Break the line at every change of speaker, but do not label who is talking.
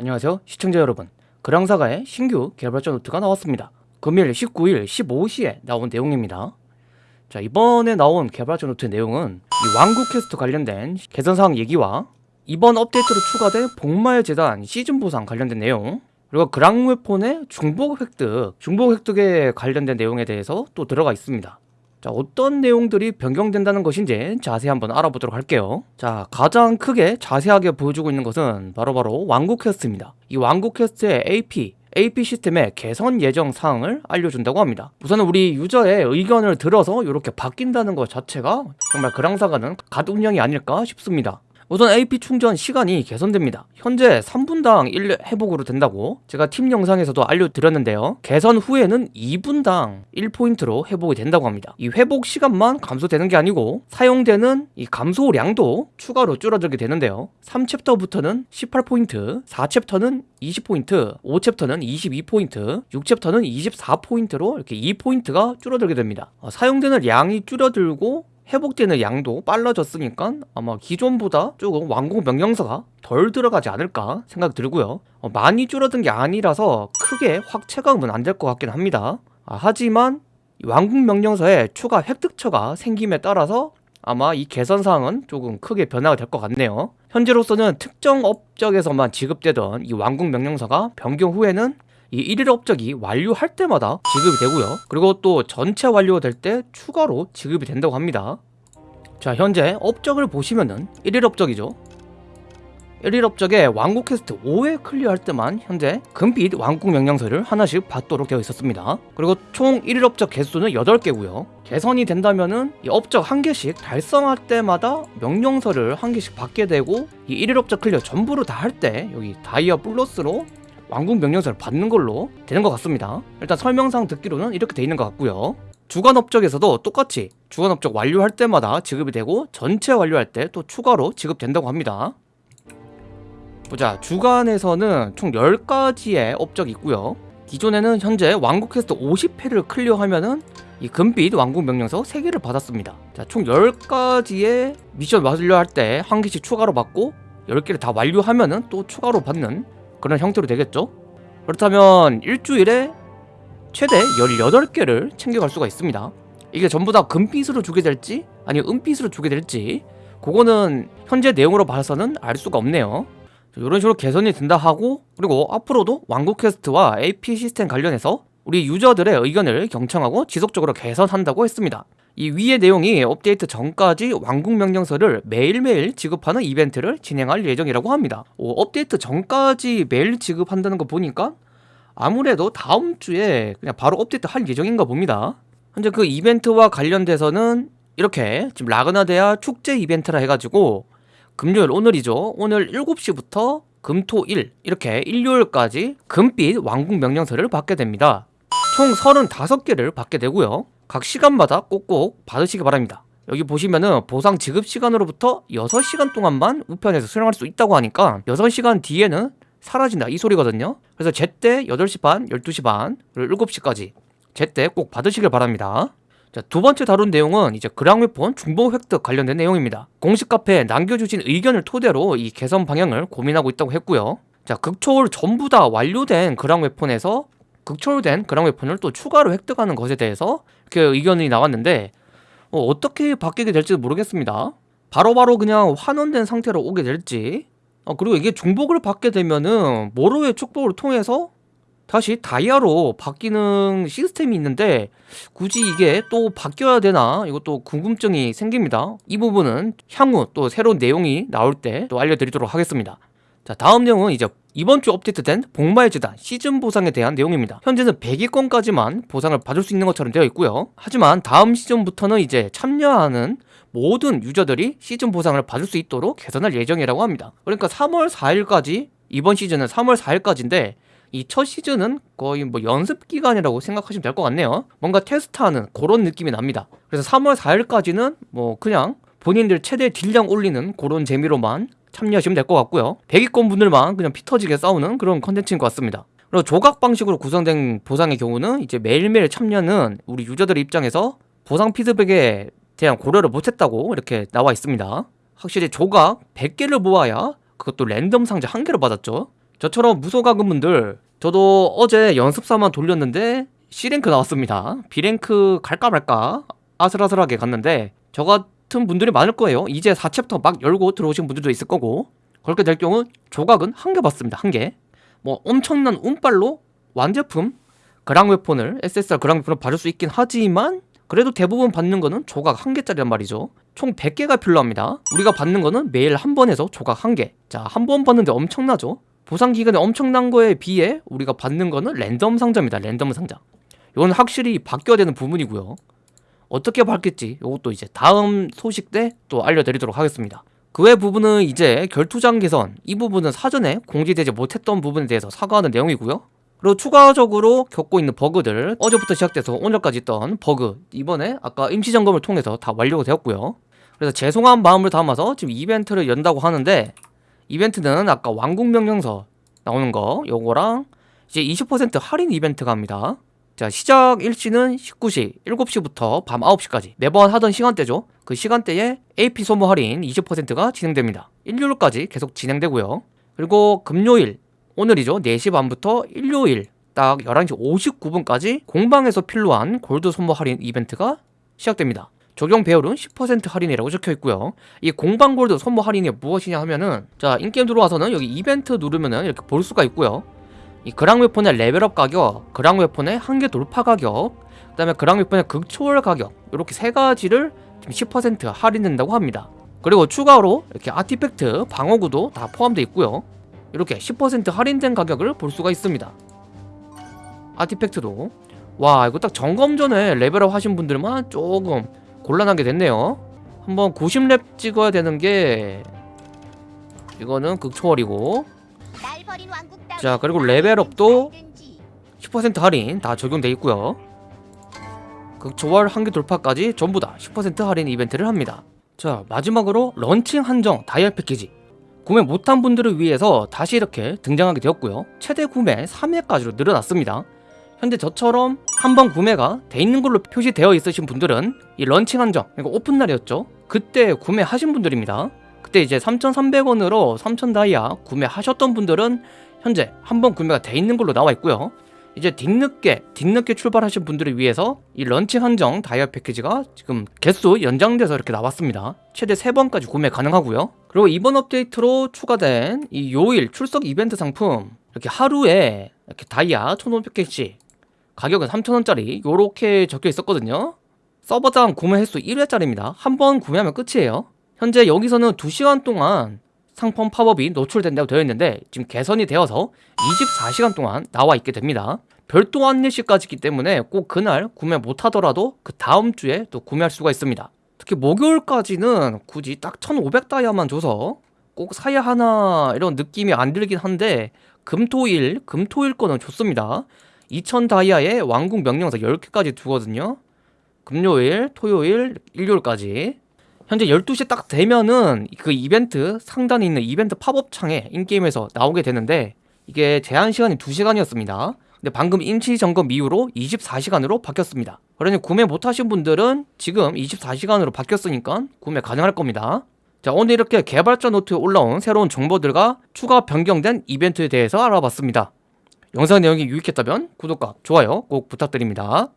안녕하세요 시청자 여러분. 그랑사가의 신규 개발자 노트가 나왔습니다. 금일 19일 15시에 나온 내용입니다. 자 이번에 나온 개발자 노트 내용은 이 왕국 퀘스트 관련된 개선사항 얘기와 이번 업데이트로 추가된 복마의 제단 시즌 보상 관련된 내용 그리고 그랑웨폰의 중복 획득 중복 획득에 관련된 내용에 대해서 또 들어가 있습니다 자 어떤 내용들이 변경된다는 것인지 자세히 한번 알아보도록 할게요. 자 가장 크게 자세하게 보여주고 있는 것은 바로바로 바로 왕국 퀘스트입니다. 이 왕국 퀘스트의 AP AP 시스템의 개선 예정 사항을 알려준다고 합니다. 우선은 우리 유저의 의견을 들어서 이렇게 바뀐다는 것 자체가 정말 그랑사가는 갓 운영이 아닐까 싶습니다 우선 AP 충전 시간이 개선됩니다. 현재 3분당 1 회복으로 된다고 제가 팀 영상에서도 알려드렸는데요. 개선 후에는 2분당 1포인트로 회복이 된다고 합니다. 이 회복 시간만 감소되는 게 아니고 사용되는 이 감소량도 추가로 줄어들게 되는데요. 3챕터부터는 18포인트 4챕터는 20포인트 5챕터는 22포인트 6챕터는 24포인트로 이렇게 2포인트가 줄어들게 됩니다. 어, 사용되는 양이 줄어들고 회복되는 양도 빨라졌으니까 아마 기존보다 조금 완공 명령서가 덜 들어가지 않을까 생각 들고요. 어, 많이 줄어든 게 아니라서 크게 확 체감은 안 될 것 같긴 합니다. 아, 하지만 완공 명령서에 추가 획득처가 생김에 따라서 아마 이 개선사항은 조금 크게 변화가 될 것 같네요. 현재로서는 특정 업적에서만 지급되던 이 완공 명령서가 변경 후에는 이 1일 업적이 완료할 때마다 지급이 되고요. 그리고 또 전체 완료될 때 추가로 지급이 된다고 합니다. 자 현재 업적을 보시면은 1일 업적이죠. 1일 업적에 왕국 퀘스트 5회 클리어할 때만 현재 금빛 왕국 명령서를 하나씩 받도록 되어 있었습니다. 그리고 총 1일 업적 개수는 8개고요. 개선이 된다면은 이 업적 한 개씩 달성할 때마다 명령서를 한 개씩 받게 되고 이 1일 업적 클리어 전부를 다 할 때 여기 다이아 플러스로 왕국 명령서를 받는 걸로 되는 것 같습니다. 일단 설명상 듣기로는 이렇게 돼 있는 것 같고요. 주간 업적에서도 똑같이 주간 업적 완료할 때마다 지급이 되고 전체 완료할 때 또 추가로 지급된다고 합니다. 보자. 주간에서는 총 10가지의 업적이 있고요. 기존에는 현재 왕국 퀘스트 50회를 클리어하면은 이 금빛 왕국 명령서 3개를 받았습니다. 자, 총 10가지의 미션 완료할 때 한 개씩 추가로 받고 10개를 다 완료하면은 또 추가로 받는 그런 형태로 되겠죠? 그렇다면 일주일에 최대 18개를 챙겨갈 수가 있습니다. 이게 전부 다 금빛으로 주게 될지 아니면 은빛으로 주게 될지 그거는 현재 내용으로 봐서는 알 수가 없네요. 이런 식으로 개선이 된다 하고 그리고 앞으로도 왕국 퀘스트와 AP 시스템 관련해서 우리 유저들의 의견을 경청하고 지속적으로 개선한다고 했습니다. 이 위의 내용이 업데이트 전까지 왕국 명령서를 매일매일 지급하는 이벤트를 진행할 예정이라고 합니다. 오, 업데이트 전까지 매일 지급한다는 거 보니까 아무래도 다음 주에 그냥 바로 업데이트 할 예정인가 봅니다. 현재 그 이벤트와 관련돼서는 이렇게 지금 라그나데아 축제 이벤트라 해가지고 금요일 오늘이죠. 오늘 7시부터 금토일 이렇게 일요일까지 금빛 왕국 명령서를 받게 됩니다 총 35개를 받게 되고요. 각 시간마다 꼭꼭 받으시기 바랍니다. 여기 보시면은 보상 지급 시간으로부터 6시간 동안만 우편에서 수령할 수 있다고 하니까 6시간 뒤에는 사라진다. 이 소리거든요. 그래서 제때 8시 반, 12시 반, 그리고 7시까지 제때 꼭 받으시길 바랍니다. 자, 두 번째 다룬 내용은 이제 그랑웨폰 중복 획득 관련된 내용입니다. 공식 카페에 남겨주신 의견을 토대로 이 개선 방향을 고민하고 있다고 했고요. 자 극초월 전부 다 완료된 그랑웨폰에서 극초월된 그랑 웨폰을 또 추가로 획득하는 것에 대해서 이렇게 의견이 나왔는데 어, 떻게 바뀌게 될지 모르겠습니다. 바로바로 바로 그냥 환원된 상태로 오게 될지 어, 그리고 이게 중복을 받게 되면은 모로의 축복을 통해서 다시 다이아로 바뀌는 시스템이 있는데 굳이 이게 또 바뀌어야 되나 이것도 궁금증이 생깁니다. 이 부분은 향후 또 새로운 내용이 나올 때 또 알려드리도록 하겠습니다 자 다음 내용은 이제 이번 주 업데이트된 복마의 재단 시즌 보상에 대한 내용입니다. 현재는 100위권까지만 보상을 받을 수 있는 것처럼 되어 있고요. 하지만 다음 시즌부터는 이제 참여하는 모든 유저들이 시즌 보상을 받을 수 있도록 개선할 예정이라고 합니다. 그러니까 3월 4일까지 이번 시즌은 3월 4일까지인데 이 첫 시즌은 거의 뭐 연습 기간이라고 생각하시면 될 것 같네요. 뭔가 테스트하는 그런 느낌이 납니다. 그래서 3월 4일까지는 뭐 그냥 본인들 최대 딜량 올리는 그런 재미로만 참여하시면 될 것 같고요. 100위권 분들만 그냥 피터지게 싸우는 그런 컨텐츠인 것 같습니다. 그리고 조각 방식으로 구성된 보상의 경우는 이제 매일매일 참여는 우리 유저들 입장에서 보상 피드백에 대한 고려를 못했다고 이렇게 나와 있습니다. 확실히 조각 100개를 모아야 그것도 랜덤 상자 한 개를 받았죠. 저처럼 무소가금 분들 저도 어제 연습사만 돌렸는데 C랭크 나왔습니다. B랭크 갈까 말까 아슬아슬하게 갔는데 저 같은 분들이 많을 거예요. 이제 4챕터 막 열고 들어오신 분들도 있을 거고 그렇게 될 경우 조각은 한 개 받습니다. 한 개. 뭐 엄청난 운빨로 완제품 그랑 웨폰을 SSR 그랑 웨폰을 받을 수 있긴 하지만 그래도 대부분 받는 거는 조각 한 개짜리란 말이죠. 총 100개가 필요합니다. 우리가 받는 거는 매일 한 번에서 조각 한 개. 자, 한 번 받는데 엄청나죠? 보상 기간이 엄청난 거에 비해 우리가 받는 거는 랜덤 상자입니다. 랜덤 상자. 이건 확실히 바뀌어야 되는 부분이고요. 어떻게 바뀔지 이것도 이제 다음 소식 때 또 알려드리도록 하겠습니다. 그 외 부분은 이제 결투장 개선 이 부분은 사전에 공지되지 못했던 부분에 대해서 사과하는 내용이고요. 그리고 추가적으로 겪고 있는 버그들 어제부터 시작돼서 오늘까지 있던 버그 이번에 아까 임시 점검을 통해서 다 완료가 되었고요. 그래서 죄송한 마음을 담아서 지금 이벤트를 연다고 하는데 이벤트는 아까 왕국 명령서 나오는 거 요거랑 이제 20% 할인 이벤트가 합니다. 자 시작 일시는 19시 7시부터 밤 9시까지 매번 하던 시간대죠. 그 시간대에 AP 소모 할인 20%가 진행됩니다. 일요일까지 계속 진행되고요. 그리고 금요일 오늘이죠. 4시 반부터 일요일 딱 11시 59분까지 공방에서 필요한 골드 소모 할인 이벤트가 시작됩니다. 적용 배율은 10% 할인이라고 적혀 있고요. 이 공방 골드 소모 할인이 무엇이냐 하면은 자 in-game 들어와서는 여기 이벤트 누르면은 이렇게 볼 수가 있고요. 이 그랑 웨폰의 레벨업 가격, 그랑 웨폰의 한계 돌파 가격, 그 다음에 그랑 웨폰의 극초월 가격 이렇게 세 가지를 지금 10% 할인된다고 합니다. 그리고 추가로 이렇게 아티팩트, 방어구도 다 포함되어 있고요. 이렇게 10% 할인된 가격을 볼 수가 있습니다. 아티팩트도 와 이거 딱 점검 전에 레벨업 하신 분들만 조금 곤란하게 됐네요. 한번 90렙 찍어야 되는 게 이거는 극초월이고 자 그리고 레벨업도 10% 할인 다 적용돼 있고요. 극초월 한계 돌파까지 전부 다 10% 할인 이벤트를 합니다. 자 마지막으로 런칭 한정 다이아 패키지 구매 못한 분들을 위해서 다시 이렇게 등장하게 되었고요. 최대 구매 3회까지로 늘어났습니다. 현재 저처럼 한 번 구매가 돼 있는 걸로 표시되어 있으신 분들은 이 런칭 한정, 그러니까 오픈 날이었죠. 그때 구매하신 분들입니다. 그때 이제 3,300원으로 3,000 다이아 구매하셨던 분들은 현재 한 번 구매가 돼 있는 걸로 나와 있고요. 이제 뒤늦게 뒤늦게 출발하신 분들을 위해서 이 런칭 한정 다이아 패키지가 지금 개수 연장돼서 이렇게 나왔습니다. 최대 3번까지 구매 가능하고요. 그리고 이번 업데이트로 추가된 이 요일 출석 이벤트 상품 이렇게 하루에 이렇게 다이아 1,500개씩 가격은 3,000원짜리 요렇게 적혀 있었거든요. 서버당 구매 횟수 1회짜리입니다. 한 번 구매하면 끝이에요. 현재 여기서는 2시간 동안 상품 팝업이 노출된다고 되어 있는데 지금 개선이 되어서 24시간 동안 나와 있게 됩니다. 별도 안내 시까지 있기 때문에 꼭 그날 구매 못하더라도 그 다음 주에 또 구매할 수가 있습니다. 특히 목요일까지는 굳이 딱 1500다이아만 줘서 꼭 사야 하나 이런 느낌이 안 들긴 한데 금토일 금토일 거는 좋습니다. 2000 다이아에 왕국 명령사 10개까지 두거든요. 금요일, 토요일, 일요일까지. 현재 12시 딱 되면은 그 이벤트 상단에 있는 이벤트 팝업 창에 인게임에서 나오게 되는데 이게 제한 시간이 2시간이었습니다. 근데 방금 임시 점검 이후로 24시간으로 바뀌었습니다. 그러니 구매 못 하신 분들은 지금 24시간으로 바뀌었으니까 구매 가능할 겁니다. 자, 오늘 이렇게 개발자 노트에 올라온 새로운 정보들과 추가 변경된 이벤트에 대해서 알아봤습니다. 영상 내용이 유익했다면 구독과 좋아요 꼭 부탁드립니다.